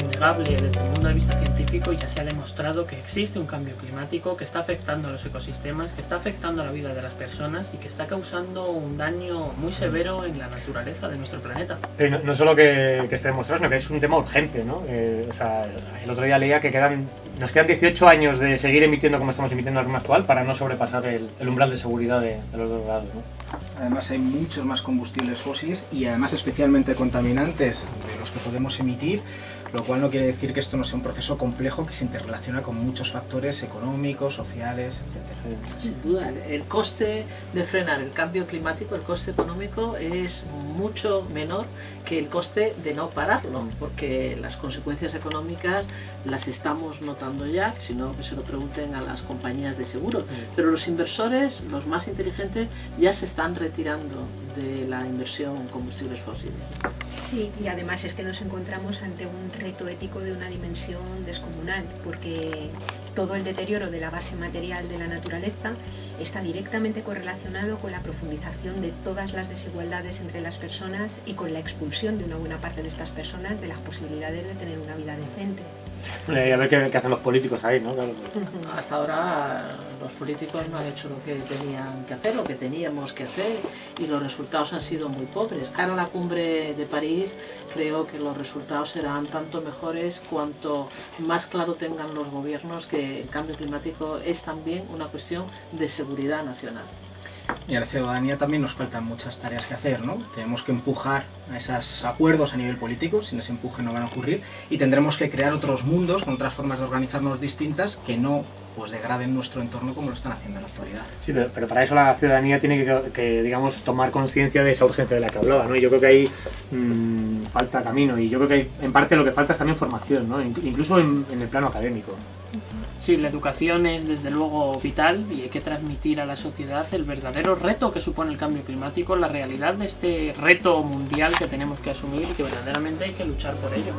innegable desde el punto de vista científico ya se ha demostrado que existe un cambio climático que está afectando a los ecosistemas, que está afectando a la vida de las personas y que está causando un daño muy severo en la naturaleza de nuestro planeta. no, no, solo que, que, esté demostrado, sino que es un tema urgente, ¿no? Eh, o sea, el otro día leía que quedan, nos quedan 18 años de seguir emitiendo como estamos emitiendo ritmo actual para no sobrepasar el, el umbral de seguridad de, de los dos grados, ¿no? Además hay muchos más combustibles fósiles y además especialmente contaminantes de los que podemos emitir, lo cual no quiere decir que esto no sea un proceso complejo que se interrelaciona con muchos factores económicos, sociales, etc. Sin duda, el coste de frenar el cambio climático, el coste económico es mucho menor que el coste de no pararlo, porque las consecuencias económicas las estamos notando ya, si no que se lo pregunten a las compañías de seguros, pero los inversores, los más inteligentes, ya se están retirando de la inversión en combustibles fósiles. Sí, y además es que nos encontramos ante un reto ético de una dimensión descomunal, porque todo el deterioro de la base material de la naturaleza está directamente correlacionado con la profundización de todas las desigualdades entre las personas y con la expulsión de una buena parte de estas personas de las posibilidades de tener una vida decente. Eh, a ver qué, hacen los políticos ahí, ¿no? Hasta ahora los políticos no han hecho lo que tenían que hacer, lo que teníamos que hacer y los resultados han sido muy pobres. Cara a la cumbre de París creo que los resultados serán tanto mejores cuanto más claro tengan los gobiernos que el cambio climático es también una cuestión de seguridad nacional. Y a la ciudadanía también nos faltan muchas tareas que hacer, ¿no? Tenemos que empujar a esos acuerdos a nivel político, sin ese empuje no van a ocurrir, y tendremos que crear otros mundos con otras formas de organizarnos distintas que no pues degraden nuestro entorno como lo están haciendo en la actualidad. Sí, pero, pero para eso la ciudadanía tiene que, que digamos, tomar conciencia de esa urgencia de la que hablaba, ¿no? Y yo creo que ahí mmm, falta camino y yo creo que hay, en parte lo que falta es también formación, ¿no? Incluso en, en el plano académico. Sí, la educación es desde luego vital y hay que transmitir a la sociedad el verdadero reto que supone el cambio climático, la realidad de este reto mundial que tenemos que asumir y que verdaderamente hay que luchar por ello.